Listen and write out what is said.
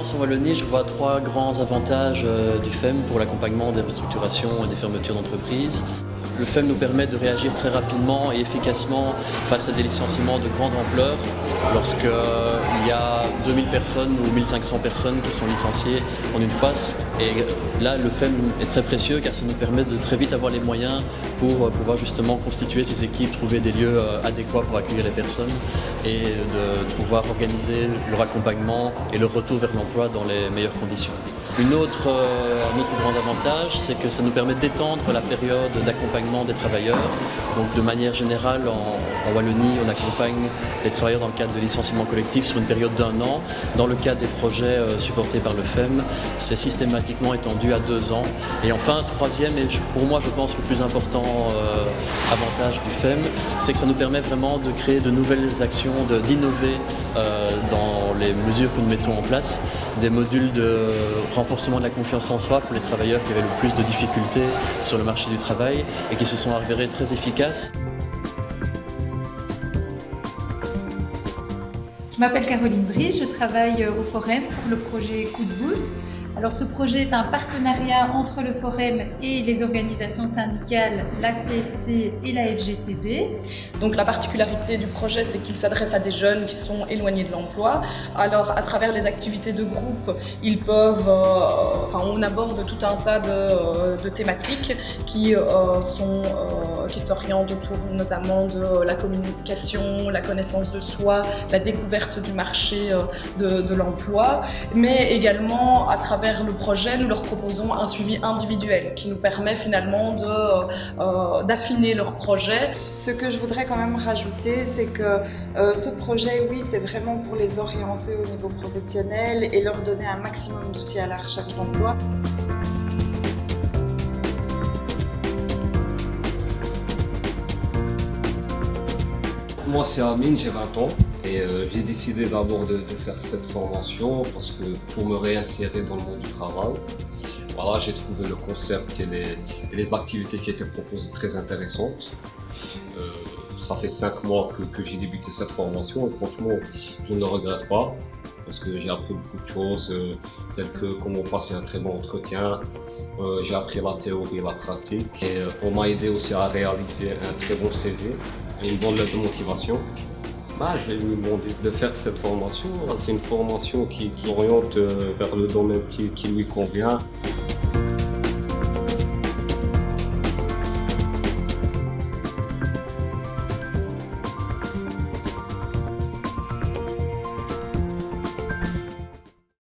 En Wallonie, je vois trois grands avantages euh, du FEM pour l'accompagnement des restructurations et des fermetures d'entreprises. Le FEM nous permet de réagir très rapidement et efficacement face à des licenciements de grande ampleur lorsqu'il euh, y a 2000 personnes ou 1500 personnes qui sont licenciées en une phase. Et là, le FEM est très précieux car ça nous permet de très vite avoir les moyens pour euh, pouvoir justement constituer ces équipes, trouver des lieux euh, adéquats pour accueillir les personnes et de pouvoir organiser leur accompagnement et leur retour vers l'emploi dans les meilleures conditions. Une autre, un autre grand avantage, c'est que ça nous permet d'étendre la période d'accompagnement des travailleurs. Donc de manière générale, en, Wallonie, on accompagne les travailleurs dans le cadre de licenciement collectif sur une période d'un an. Dans le cadre des projets euh, supportés par le FEM, c'est systématiquement étendu à deux ans. Et enfin, troisième, et pour moi je pense le plus important euh, avantage du FEM, c'est que ça nous permet vraiment de créer de nouvelles actions, d'innover euh, dans les mesures que nous mettons en place, des modules de renforcement de la confiance en soi pour les travailleurs qui avaient le plus de difficultés sur le marché du travail et qui se sont avérés très efficaces. Je m'appelle Caroline Brie, je travaille au Forum pour le projet Coup de Boost. Alors ce projet est un partenariat entre le Forum et les organisations syndicales, la CSC et la FGTB. Donc la particularité du projet, c'est qu'il s'adresse à des jeunes qui sont éloignés de l'emploi. Alors à travers les activités de groupe, ils peuvent, euh, enfin, on aborde tout un tas de, euh, thématiques qui euh, sont, qui s'orientent autour notamment de la communication, la connaissance de soi, la découverte du marché de, de l'emploi, mais également à travers le projet, nous leur proposons un suivi individuel qui nous permet finalement euh, euh, d'affiner leur projet. Ce que je voudrais quand même rajouter, c'est que euh, ce projet, oui, c'est vraiment pour les orienter au niveau professionnel et leur donner un maximum d'outils à la recherche d'emploi. Moi, c'est Amine, j'ai 20 ans. Euh, j'ai décidé d'abord de, faire cette formation parce que pour me réinsérer dans le monde du travail, voilà, j'ai trouvé le concept et les, activités qui étaient proposées très intéressantes. Euh, ça fait cinq mois que, j'ai débuté cette formation et franchement, je ne le regrette pas parce que j'ai appris beaucoup de choses, euh, telles que comment passer un très bon entretien, j'ai appris la théorie et la pratique on m'a aidé aussi à réaliser un très bon CV et une bonne lettre de motivation. Je vais lui demander de faire cette formation. C'est une formation qui, oriente euh, vers le domaine qui lui convient.